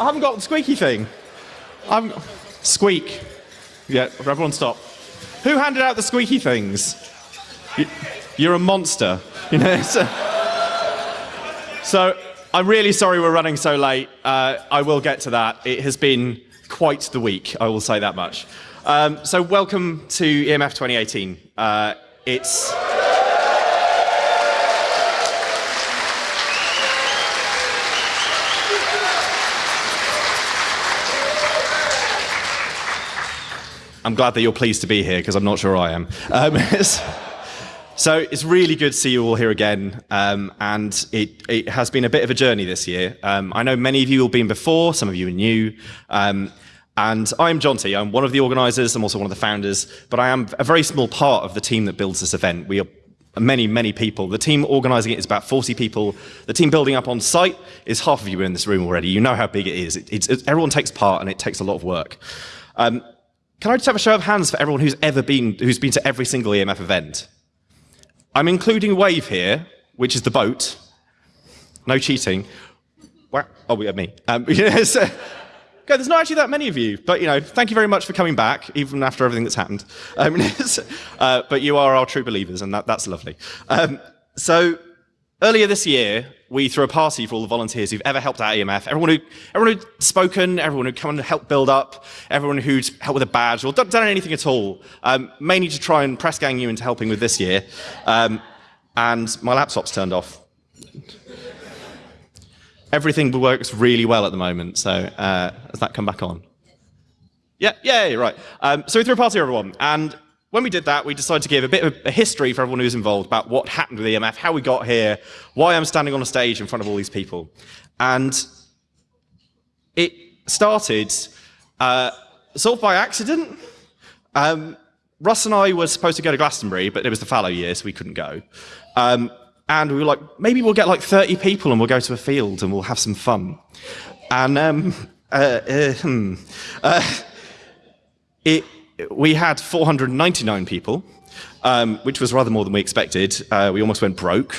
I haven't got the squeaky thing. I'm squeak. Yeah, everyone stop. Who handed out the squeaky things? You, you're a monster. You know. So, so I'm really sorry we're running so late. Uh, I will get to that. It has been quite the week. I will say that much. Um, so welcome to EMF 2018. Uh, it's I'm glad that you're pleased to be here because I'm not sure I am. Um, so it's really good to see you all here again. Um, and it, it, has been a bit of a journey this year. Um, I know many of you have been before, some of you are new. Um, and I'm Jonty, I'm one of the organisers, I'm also one of the founders, but I am a very small part of the team that builds this event. We are many, many people. The team organising it is about 40 people. The team building up on site is half of you in this room already. You know how big it is. It, it's, everyone takes part and it takes a lot of work. Um, can I just have a show of hands for everyone who's ever been, who's been to every single EMF event? I'm including Wave here, which is the boat. No cheating. Oh, we have me. Um, yes. Okay, there's not actually that many of you, but you know, thank you very much for coming back, even after everything that's happened. Um, uh, but you are our true believers, and that, that's lovely. Um, so earlier this year, we threw a party for all the volunteers who've ever helped out EMF. Everyone who, everyone who'd spoken, everyone who'd come and helped build up, everyone who'd helped with a badge or done, anything at all, um, mainly to try and press gang you into helping with this year. Um, and my laptop's turned off. Everything works really well at the moment, so uh, has that come back on? Yeah, yeah, right. Um, so we threw a party, everyone, and when we did that, we decided to give a bit of a history for everyone who's involved about what happened with EMF, how we got here, why I'm standing on a stage in front of all these people. And it started uh, sort of by accident. Um, Russ and I were supposed to go to Glastonbury, but it was the fallow year, so we couldn't go. Um, and we were like, maybe we'll get like 30 people and we'll go to a field and we'll have some fun. And um, uh, uh, hmm, uh, it we had 499 people, um, which was rather more than we expected. Uh, we almost went broke.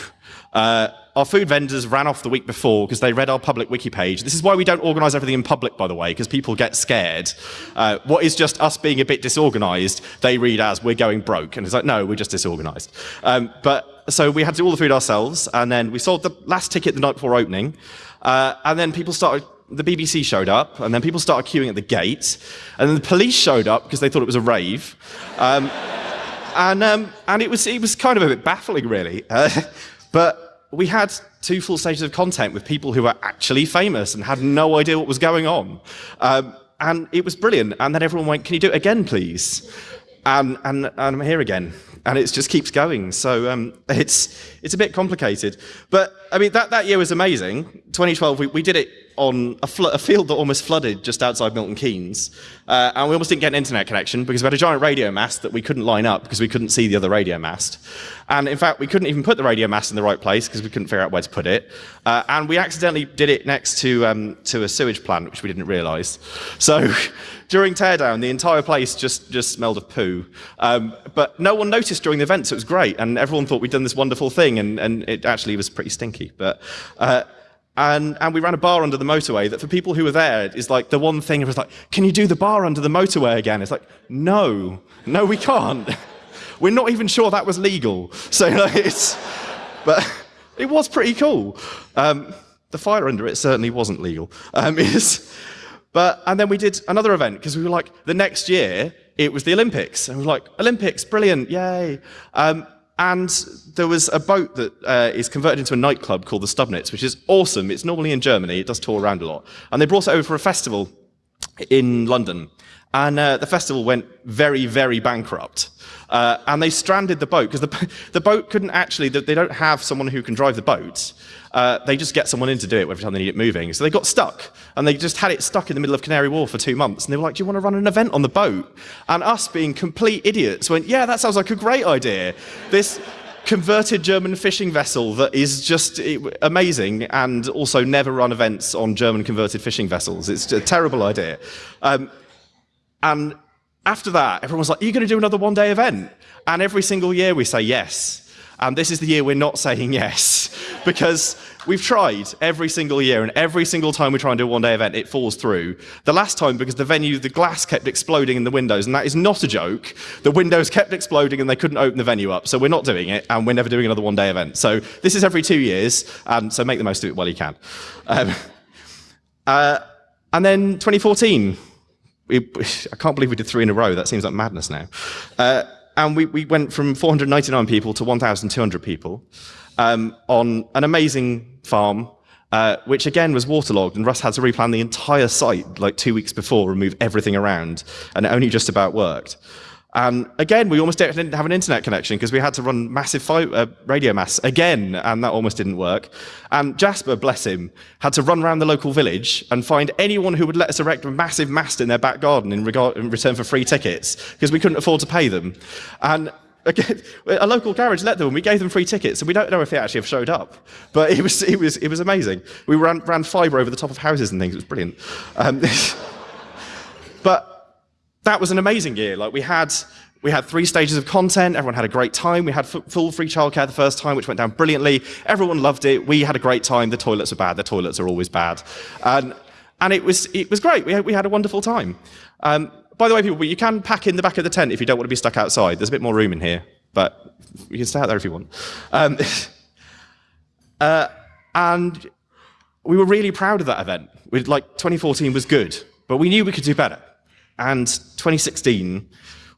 Uh, our food vendors ran off the week before because they read our public wiki page. This is why we don't organize everything in public, by the way, because people get scared. Uh, what is just us being a bit disorganized, they read as we're going broke. And it's like, no, we're just disorganized. Um, but so we had to do all the food ourselves. And then we sold the last ticket the night before opening. Uh, and then people started the BBC showed up, and then people started queuing at the gate, and then the police showed up because they thought it was a rave. Um, and, um, and it, was, it was kind of a bit baffling, really. Uh, but we had two full stages of content with people who were actually famous and had no idea what was going on. Um, and it was brilliant. And then everyone went, Can you do it again, please? And, and, and I'm here again and it just keeps going. So um, it's it's a bit complicated. But I mean, that, that year was amazing. 2012, we, we did it on a, a field that almost flooded just outside Milton Keynes. Uh, and we almost didn't get an internet connection because we had a giant radio mast that we couldn't line up because we couldn't see the other radio mast. And in fact, we couldn't even put the radio mast in the right place because we couldn't figure out where to put it. Uh, and we accidentally did it next to, um, to a sewage plant, which we didn't realize. So during teardown, the entire place just, just smelled of poo. Um, but no one noticed during the event, so it was great. And everyone thought we'd done this wonderful thing, and, and it actually was pretty stinky. But, uh, and, and we ran a bar under the motorway that for people who were there is like the one thing, it was like, can you do the bar under the motorway again? It's like, no, no, we can't. We're not even sure that was legal. So like, it's, but it was pretty cool. Um, the fire under it certainly wasn't legal. Um, but, and then we did another event because we were like, the next year, it was the Olympics. And we were like, Olympics, brilliant, yay. Um, and there was a boat that uh, is converted into a nightclub called the Stubnitz, which is awesome. It's normally in Germany. It does tour around a lot. And they brought it over for a festival in London. And uh, the festival went very, very bankrupt. Uh, and they stranded the boat because the, the boat couldn't actually, they don't have someone who can drive the boat. Uh, they just get someone in to do it every time they need it moving. So they got stuck and they just had it stuck in the middle of Canary Wharf for two months. And they were like, do you want to run an event on the boat? And us being complete idiots went, yeah, that sounds like a great idea. This converted German fishing vessel that is just amazing and also never run events on German converted fishing vessels. It's a terrible idea. Um, and after that, everyone was like, Are you going to do another one day event? And every single year we say yes. And this is the year we're not saying yes because We've tried every single year, and every single time we try and do a one day event, it falls through. The last time, because the venue, the glass kept exploding in the windows, and that is not a joke. The windows kept exploding and they couldn't open the venue up. So we're not doing it, and we're never doing another one day event. So this is every two years, and so make the most of it while you can. Um, uh, and then 2014, I can't believe we did three in a row. That seems like madness now. Uh, and we, we went from 499 people to 1,200 people um, on an amazing farm, uh, which again was waterlogged, and Russ had to replan the entire site like two weeks before, remove everything around, and it only just about worked. And again, we almost didn't have an internet connection because we had to run massive uh, radio masts again, and that almost didn't work. And Jasper, bless him, had to run around the local village and find anyone who would let us erect a massive mast in their back garden in, in return for free tickets because we couldn't afford to pay them. And again, a local garage let them, and we gave them free tickets, and we don't know if they actually have showed up. But it was, it was, it was amazing. We ran, ran fibre over the top of houses and things. It was brilliant. Um, that was an amazing year. Like we had, we had three stages of content. Everyone had a great time. We had full free childcare the first time, which went down brilliantly. Everyone loved it. We had a great time. The toilets are bad. The toilets are always bad. And, and it was, it was great. We had, we had a wonderful time. Um, by the way, people, you can pack in the back of the tent if you don't want to be stuck outside. There's a bit more room in here, but you can stay out there if you want. Um, uh, and we were really proud of that event. We'd, like 2014 was good, but we knew we could do better. And 2016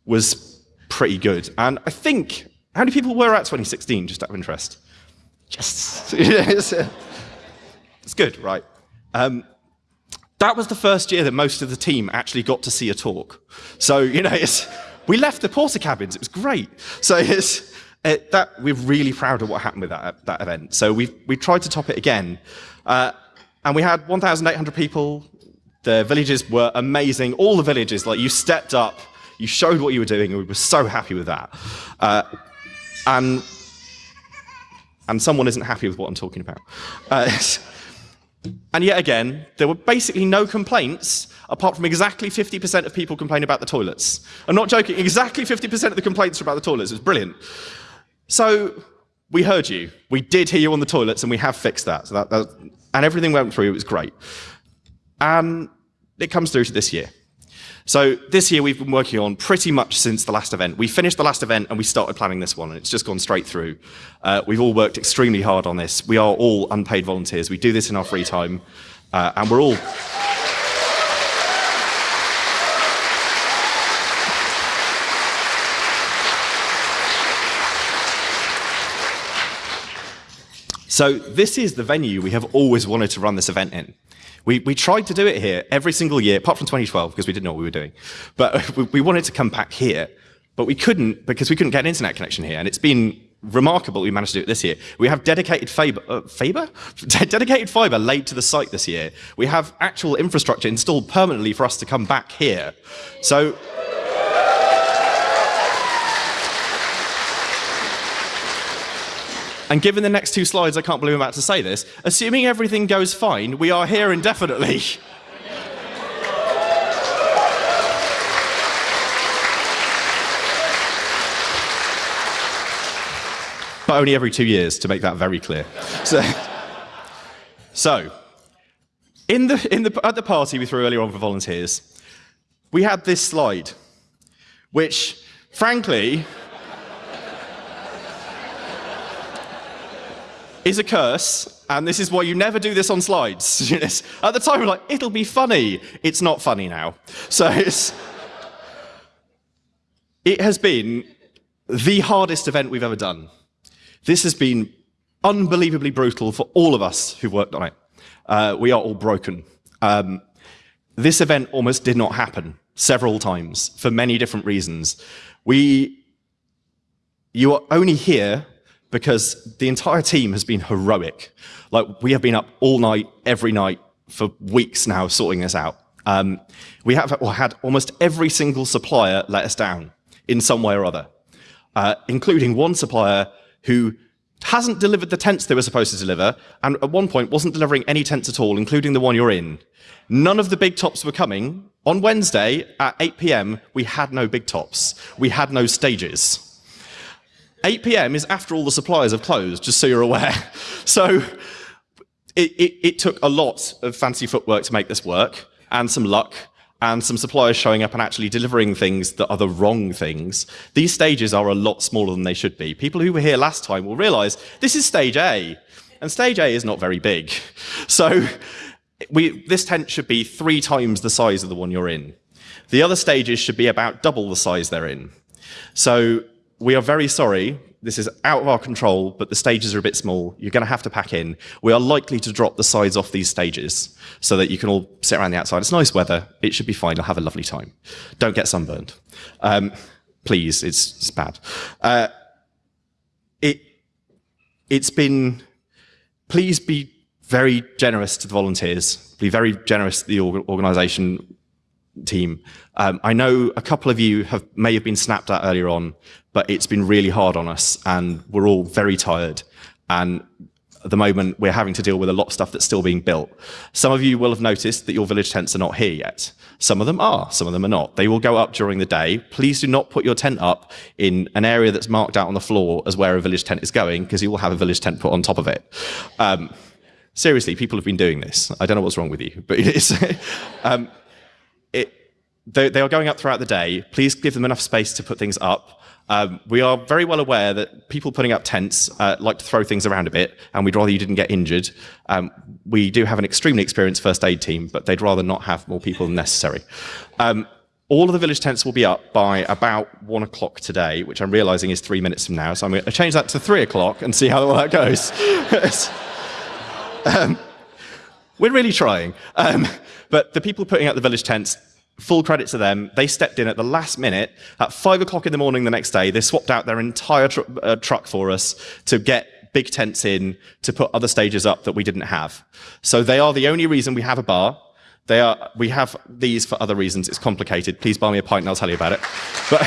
was pretty good. And I think, how many people were at 2016, just out of interest? Just, it's, it's good, right? Um, that was the first year that most of the team actually got to see a talk. So, you know, we left the Portakabins. it was great. So it's, it, that, we're really proud of what happened with that, that event. So we we tried to top it again. Uh, and we had 1,800 people the villages were amazing. All the villages, like you stepped up, you showed what you were doing, and we were so happy with that. Uh, and and someone isn't happy with what I'm talking about. Uh, and yet again, there were basically no complaints apart from exactly 50% of people complaining about the toilets. I'm not joking, exactly 50% of the complaints were about the toilets. It was brilliant. So we heard you. We did hear you on the toilets, and we have fixed that. So that, that and everything went through. It was great. And it comes through to this year. So this year we've been working on pretty much since the last event. We finished the last event and we started planning this one, and it's just gone straight through. Uh, we've all worked extremely hard on this. We are all unpaid volunteers. We do this in our free time, uh, and we're all. So this is the venue we have always wanted to run this event in. We, we tried to do it here every single year, apart from 2012, because we didn't know what we were doing. But we, we wanted to come back here, but we couldn't because we couldn't get an internet connection here. And it's been remarkable we managed to do it this year. We have dedicated fiber, uh, fiber? dedicated fiber laid to the site this year. We have actual infrastructure installed permanently for us to come back here. So And given the next two slides, I can't believe I'm about to say this, assuming everything goes fine, we are here indefinitely. but only every two years, to make that very clear. So, so in the, in the, at the party we threw earlier on for volunteers, we had this slide, which, frankly, is a curse, and this is why you never do this on slides. At the time, we're like, it'll be funny. It's not funny now. So it has been the hardest event we've ever done. This has been unbelievably brutal for all of us who've worked on it. Uh, we are all broken. Um, this event almost did not happen several times for many different reasons. We, you are only here because the entire team has been heroic. Like we have been up all night, every night for weeks now sorting this out. Um, we have had almost every single supplier let us down in some way or other, uh, including one supplier who hasn't delivered the tents they were supposed to deliver, and at one point wasn't delivering any tents at all, including the one you're in. None of the big tops were coming. On Wednesday at 8 p.m., we had no big tops. We had no stages. 8 p.m. is after all the suppliers have closed, just so you're aware. So it, it, it took a lot of fancy footwork to make this work, and some luck, and some suppliers showing up and actually delivering things that are the wrong things. These stages are a lot smaller than they should be. People who were here last time will realize this is stage A, and stage A is not very big. So we, this tent should be three times the size of the one you're in. The other stages should be about double the size they're in. So we are very sorry. This is out of our control, but the stages are a bit small. You're going to have to pack in. We are likely to drop the sides off these stages so that you can all sit around the outside. It's nice weather. It should be fine. You'll have a lovely time. Don't get sunburned. Um, please, it's, it's bad. Uh, it, it's been, please be very generous to the volunteers, be very generous to the organization team. Um, I know a couple of you have may have been snapped at earlier on, but it's been really hard on us and we're all very tired. And at the moment, we're having to deal with a lot of stuff that's still being built. Some of you will have noticed that your village tents are not here yet. Some of them are, some of them are not. They will go up during the day. Please do not put your tent up in an area that's marked out on the floor as where a village tent is going, because you will have a village tent put on top of it. Um, seriously, people have been doing this. I don't know what's wrong with you, but it is. um, it, they, they, are going up throughout the day. Please give them enough space to put things up. Um, we are very well aware that people putting up tents uh, like to throw things around a bit, and we'd rather you didn't get injured. Um, we do have an extremely experienced first aid team, but they'd rather not have more people than necessary. Um, all of the village tents will be up by about one o'clock today, which I'm realizing is three minutes from now. So I'm going to change that to three o'clock and see how that goes. Um, we're really trying. Um, but the people putting up the village tents full credit to them. They stepped in at the last minute. At five o'clock in the morning the next day, they swapped out their entire tr uh, truck for us to get big tents in to put other stages up that we didn't have. So they are the only reason we have a bar. They are, we have these for other reasons. It's complicated. Please buy me a pint and I'll tell you about it. But,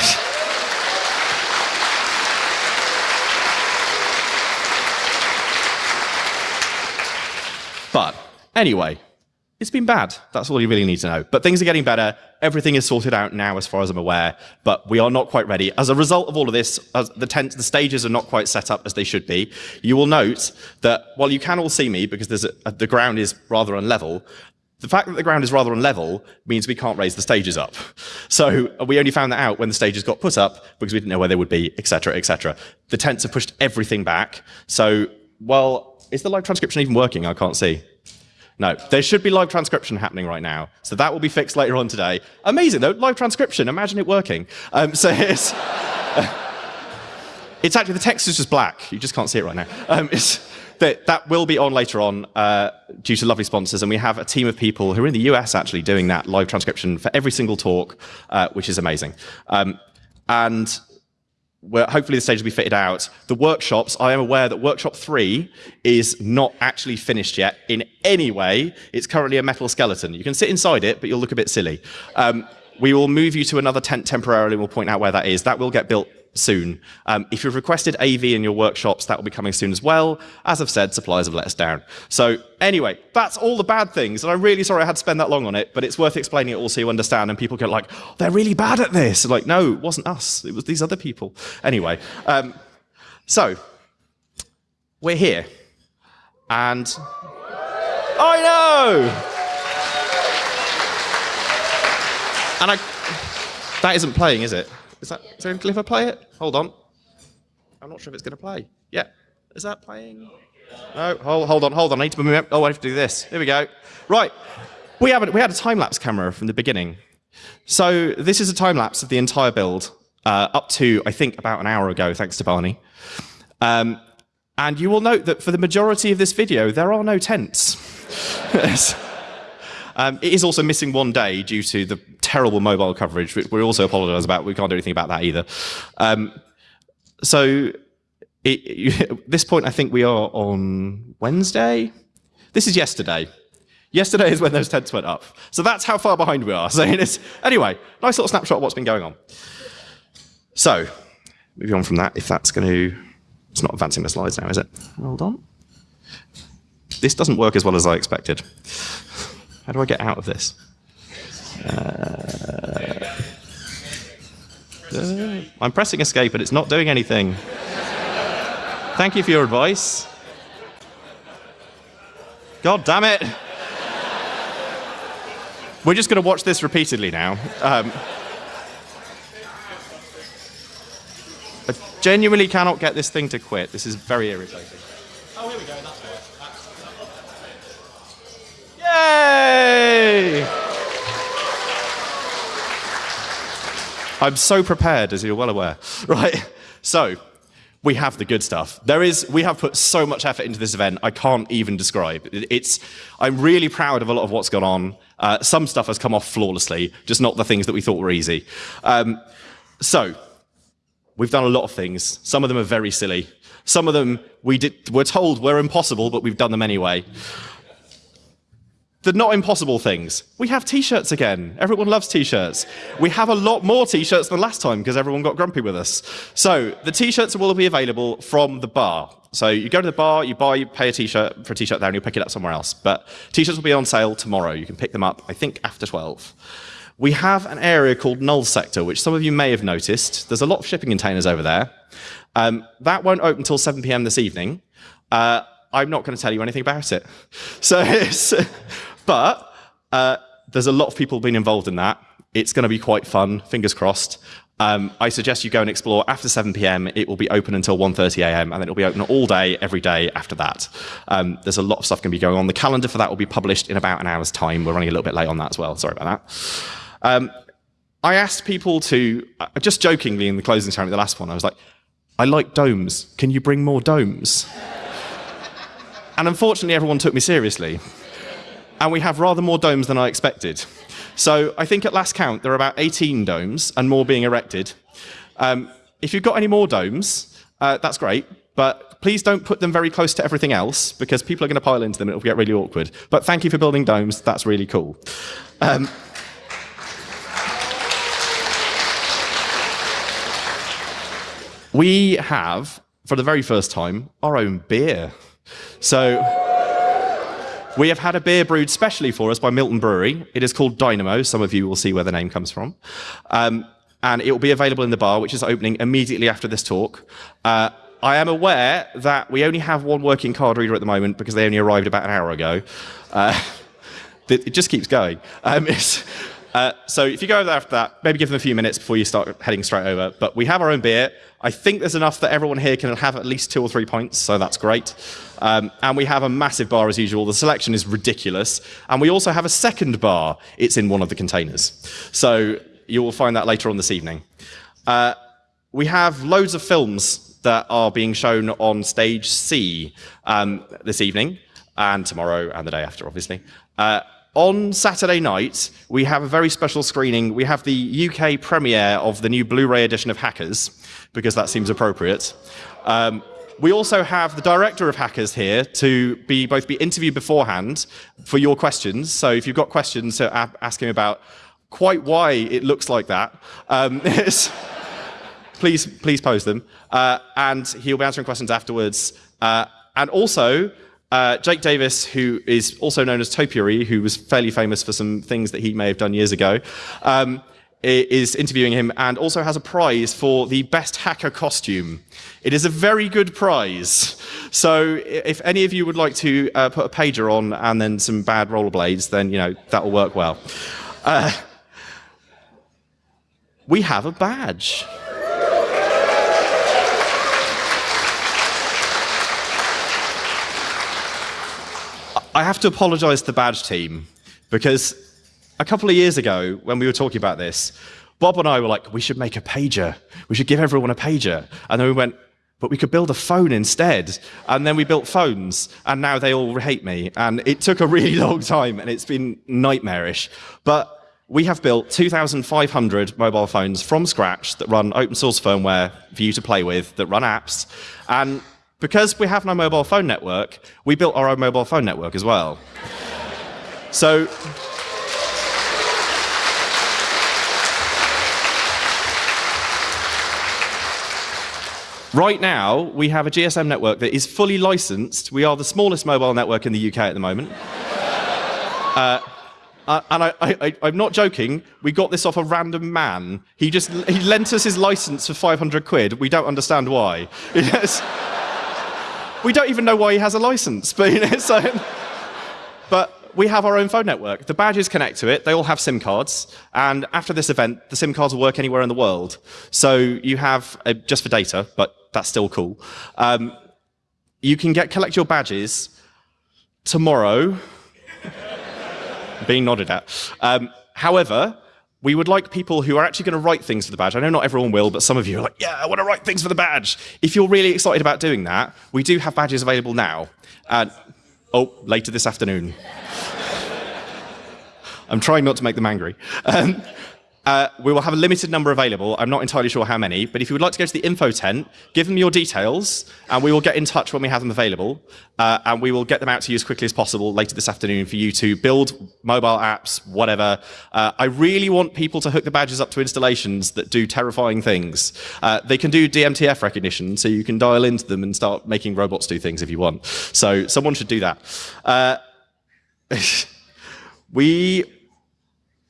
but anyway, it's been bad. That's all you really need to know. But things are getting better. Everything is sorted out now, as far as I'm aware. But we are not quite ready. As a result of all of this, the tent, the stages are not quite set up as they should be. You will note that while you can all see me because a, the ground is rather unlevel, the fact that the ground is rather unlevel means we can't raise the stages up. So we only found that out when the stages got put up because we didn't know where they would be, etc., etc. The tents have pushed everything back. So, well, is the live transcription even working? I can't see. No, there should be live transcription happening right now. So that will be fixed later on today. Amazing though, live transcription, imagine it working. Um, so it's, it's actually, the text is just black. You just can't see it right now. Um, that, that will be on later on uh, due to lovely sponsors. And we have a team of people who are in the US actually doing that live transcription for every single talk, uh, which is amazing. Um, and where hopefully the stage will be fitted out. The workshops, I am aware that workshop three is not actually finished yet in any way. It's currently a metal skeleton. You can sit inside it, but you'll look a bit silly. Um, we will move you to another tent temporarily and we'll point out where that is. That will get built soon. Um, if you've requested AV in your workshops, that will be coming soon as well. As I've said, suppliers have let us down. So anyway, that's all the bad things. And I'm really sorry I had to spend that long on it, but it's worth explaining it all so you understand. And people get like, oh, they're really bad at this. Like, no, it wasn't us. It was these other people. Anyway, um, so we're here. And I know. And I, that isn't playing, is it? Is that, is there a clip play it? Hold on. I'm not sure if it's going to play. Yeah. Is that playing? No, hold, hold on, hold on. I need to move. Oh, I have to do this. Here we go. Right. We, have a, we had a time-lapse camera from the beginning. So this is a time-lapse of the entire build, uh, up to, I think, about an hour ago, thanks to Barney. Um, and you will note that for the majority of this video, there are no tents. Um, it is also missing one day due to the terrible mobile coverage, which we also apologise about. We can't do anything about that either. Um, so it, at this point, I think we are on Wednesday. This is yesterday. Yesterday is when those tents went up. So that's how far behind we are. So anyway, nice little snapshot of what's been going on. So, moving on from that, if that's going to... It's not advancing the slides now, is it? Hold on. This doesn't work as well as I expected. How do I get out of this? Uh, uh, I'm pressing escape and it's not doing anything. Thank you for your advice. God damn it. We're just going to watch this repeatedly now. Um, I genuinely cannot get this thing to quit. This is very irritating. Oh, here we go. That's I'm so prepared, as you're well aware. Right, so we have the good stuff. There is, we have put so much effort into this event, I can't even describe. It's, I'm really proud of a lot of what's gone on. Uh, some stuff has come off flawlessly, just not the things that we thought were easy. Um, so, we've done a lot of things. Some of them are very silly. Some of them we did, were told were impossible, but we've done them anyway the not impossible things. We have t-shirts again. Everyone loves t-shirts. We have a lot more t-shirts than last time because everyone got grumpy with us. So the t-shirts will be available from the bar. So you go to the bar, you buy, you pay a t-shirt for a t-shirt there and you pick it up somewhere else. But t-shirts will be on sale tomorrow. You can pick them up, I think, after 12. We have an area called Null Sector, which some of you may have noticed. There's a lot of shipping containers over there. Um, that won't open until 7 p.m. this evening. Uh, I'm not going to tell you anything about it. So but uh, there's a lot of people being involved in that. It's going to be quite fun, fingers crossed. Um, I suggest you go and explore after 7 p.m. It will be open until 1.30 a.m. and then it'll be open all day, every day after that. Um, there's a lot of stuff going to be going on. The calendar for that will be published in about an hour's time. We're running a little bit late on that as well. Sorry about that. Um, I asked people to, uh, just jokingly in the closing ceremony, the last one, I was like, I like domes. Can you bring more domes? and unfortunately, everyone took me seriously and we have rather more domes than I expected. So I think at last count, there are about 18 domes and more being erected. Um, if you've got any more domes, uh, that's great, but please don't put them very close to everything else because people are going to pile into them and it'll get really awkward. But thank you for building domes. That's really cool. Um, we have, for the very first time, our own beer. So we have had a beer brewed specially for us by Milton Brewery. It is called Dynamo. Some of you will see where the name comes from. Um, and it will be available in the bar, which is opening immediately after this talk. Uh, I am aware that we only have one working card reader at the moment because they only arrived about an hour ago. Uh, it just keeps going. Um, uh, so if you go over after that, maybe give them a few minutes before you start heading straight over. But we have our own beer. I think there's enough that everyone here can have at least two or three points, so that's great. Um, and we have a massive bar as usual. The selection is ridiculous. And we also have a second bar. It's in one of the containers. So you will find that later on this evening. Uh, we have loads of films that are being shown on stage C um, this evening and tomorrow and the day after, obviously. Uh, on Saturday night, we have a very special screening. We have the UK premiere of the new Blu-ray edition of Hackers, because that seems appropriate. Um, we also have the director of Hackers here to be both be interviewed beforehand for your questions. So if you've got questions to ask him about quite why it looks like that, um, please please pose them, uh, and he'll be answering questions afterwards. Uh, and also, uh, Jake Davis, who is also known as Topiary, who was fairly famous for some things that he may have done years ago, um, is interviewing him and also has a prize for the best hacker costume. It is a very good prize. So if any of you would like to uh, put a pager on and then some bad rollerblades, then you know that will work well. Uh, we have a badge. I have to apologize to the badge team because a couple of years ago, when we were talking about this, Bob and I were like, we should make a pager. We should give everyone a pager. And then we went, but we could build a phone instead. And then we built phones, and now they all hate me. And it took a really long time, and it's been nightmarish. But we have built 2,500 mobile phones from scratch that run open source firmware for you to play with, that run apps. And because we have no mobile phone network, we built our own mobile phone network as well. so Right now, we have a GSM network that is fully licensed. We are the smallest mobile network in the UK at the moment. uh, uh, and I, am not joking. We got this off a random man. He just he lent us his license for 500 quid. We don't understand why. we don't even know why he has a license, but you know, so we have our own phone network. The badges connect to it. They all have SIM cards. And after this event, the SIM cards will work anywhere in the world. So you have, uh, just for data, but that's still cool. Um, you can get collect your badges tomorrow. being nodded at. Um, however, we would like people who are actually going to write things for the badge. I know not everyone will, but some of you are like, yeah, I want to write things for the badge. If you're really excited about doing that, we do have badges available now. And, oh, later this afternoon. I'm trying not to make them angry. Um, uh, we will have a limited number available. I'm not entirely sure how many, but if you would like to go to the info tent, give them your details, and we will get in touch when we have them available, uh, and we will get them out to you as quickly as possible later this afternoon for you to build mobile apps, whatever. Uh, I really want people to hook the badges up to installations that do terrifying things. Uh, they can do DMTF recognition, so you can dial into them and start making robots do things if you want. So someone should do that. Uh, we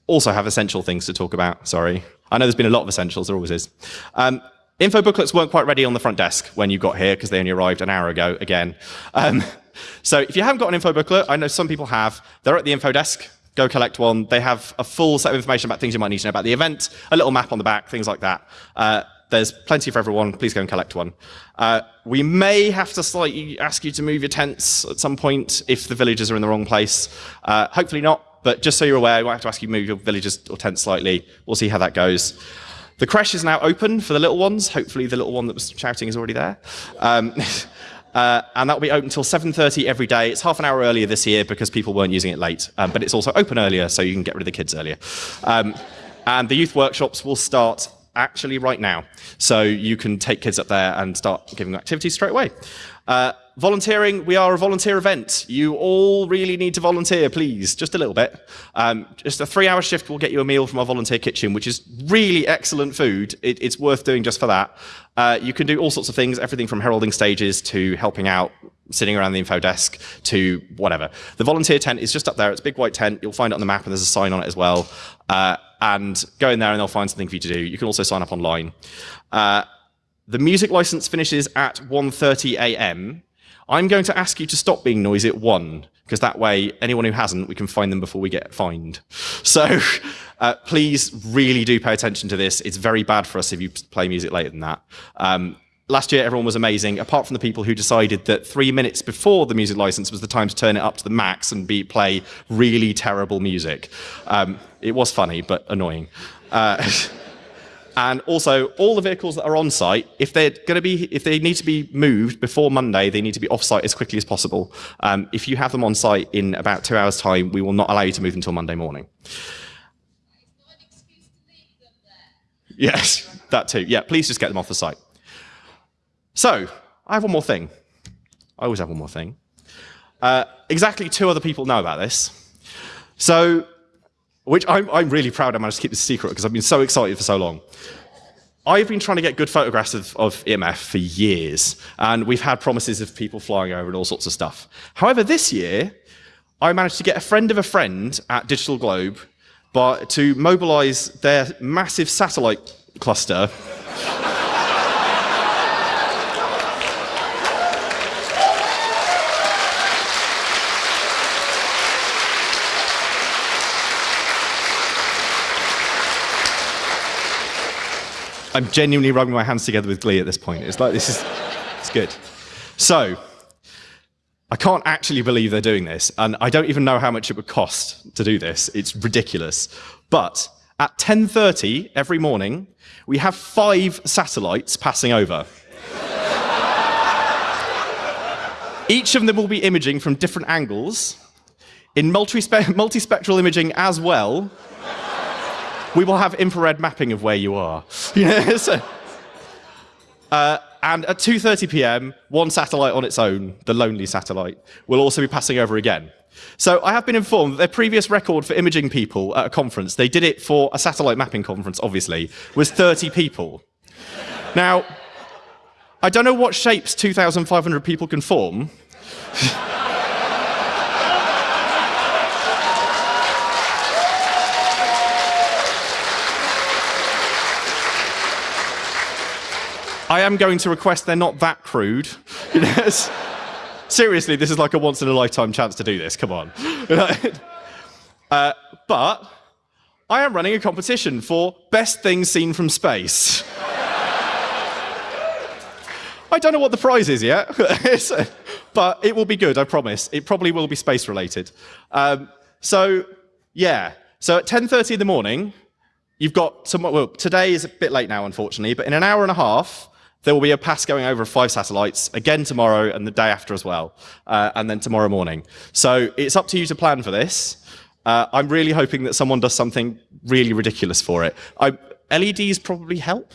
also have essential things to talk about. Sorry. I know there's been a lot of essentials, there always is. Um, info booklets weren't quite ready on the front desk when you got here because they only arrived an hour ago again. Um, so if you haven't got an info booklet, I know some people have, they're at the info desk. Go collect one. They have a full set of information about things you might need to know about the event, a little map on the back, things like that. Uh, there's plenty for everyone. Please go and collect one. Uh, we may have to slightly ask you to move your tents at some point if the villagers are in the wrong place. Uh, hopefully not. But just so you're aware, I might have to ask you to move your villages or tents slightly. We'll see how that goes. The creche is now open for the little ones. Hopefully the little one that was shouting is already there. Um, uh, and that will be open until 7.30 every day. It's half an hour earlier this year because people weren't using it late. Um, but it's also open earlier, so you can get rid of the kids earlier. Um, and the youth workshops will start actually right now. So you can take kids up there and start giving activities straight away. Uh, volunteering, we are a volunteer event. You all really need to volunteer, please, just a little bit. Um, just a three hour shift will get you a meal from our volunteer kitchen, which is really excellent food. It, it's worth doing just for that. Uh, you can do all sorts of things, everything from heralding stages to helping out, sitting around the info desk to whatever. The volunteer tent is just up there. It's a big white tent. You'll find it on the map and there's a sign on it as well. Uh, and go in there and they'll find something for you to do. You can also sign up online. Uh, the music license finishes at 1.30 a.m. I'm going to ask you to stop being noisy at 1, because that way anyone who hasn't, we can find them before we get fined. So uh, please really do pay attention to this. It's very bad for us if you play music later than that. Um, last year everyone was amazing, apart from the people who decided that three minutes before the music license was the time to turn it up to the max and be, play really terrible music. Um, it was funny, but annoying. Uh, And also, all the vehicles that are on site, if they're going to be, if they need to be moved before Monday, they need to be off site as quickly as possible. Um, if you have them on site in about two hours' time, we will not allow you to move until Monday morning. Yes, that too. Yeah, please just get them off the site. So, I have one more thing. I always have one more thing. Uh, exactly two other people know about this. So, which I'm, I'm really proud I managed to keep this secret because I've been so excited for so long. I've been trying to get good photographs of, of EMF for years, and we've had promises of people flying over and all sorts of stuff. However, this year, I managed to get a friend of a friend at Digital Globe but to mobilize their massive satellite cluster I'm genuinely rubbing my hands together with glee at this point. It's like, this is, it's good. So, I can't actually believe they're doing this, and I don't even know how much it would cost to do this. It's ridiculous. But at 10.30 every morning, we have five satellites passing over. Each of them will be imaging from different angles, in multispectral imaging as well, we will have infrared mapping of where you are. so, uh, and at 2.30 p.m., one satellite on its own, the lonely satellite, will also be passing over again. So I have been informed that their previous record for imaging people at a conference, they did it for a satellite mapping conference, obviously, was 30 people. Now, I don't know what shapes 2,500 people can form. I am going to request they're not that crude. seriously, this is like a once in a lifetime chance to do this. Come on. uh, but I am running a competition for best things seen from space. I don't know what the prize is yet, but it will be good, I promise. It probably will be space related. Um, so, yeah. So at 10.30 in the morning, you've got some, well, today is a bit late now, unfortunately, but in an hour and a half, there will be a pass going over five satellites, again tomorrow and the day after as well, uh, and then tomorrow morning. So it's up to you to plan for this. Uh, I'm really hoping that someone does something really ridiculous for it. I, LEDs probably help.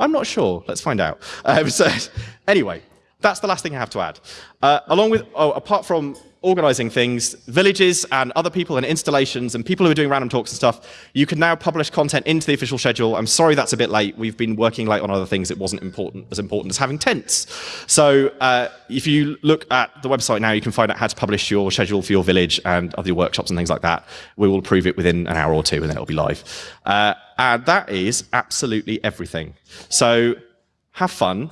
I'm not sure. Let's find out. Um, so anyway, that's the last thing I have to add. Uh, along with, oh, apart from organizing things, villages and other people and installations and people who are doing random talks and stuff, you can now publish content into the official schedule. I'm sorry that's a bit late. We've been working late on other things. It wasn't important as important as having tents. So uh, if you look at the website now, you can find out how to publish your schedule for your village and other workshops and things like that. We will approve it within an hour or two and then it'll be live. Uh, and that is absolutely everything. So have fun.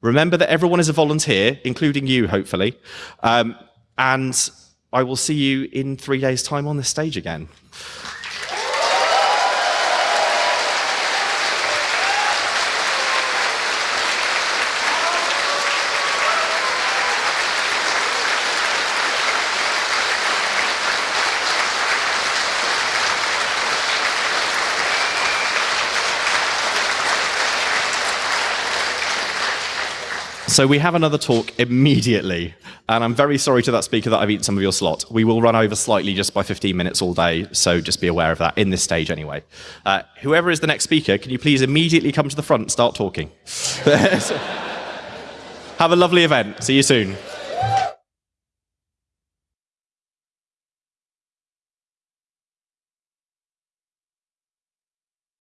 Remember that everyone is a volunteer, including you, hopefully. Um, and I will see you in three days' time on this stage again. So we have another talk immediately, and I'm very sorry to that speaker that I've eaten some of your slot. We will run over slightly just by 15 minutes all day, so just be aware of that in this stage anyway. Uh, whoever is the next speaker, can you please immediately come to the front and start talking? have a lovely event. See you soon.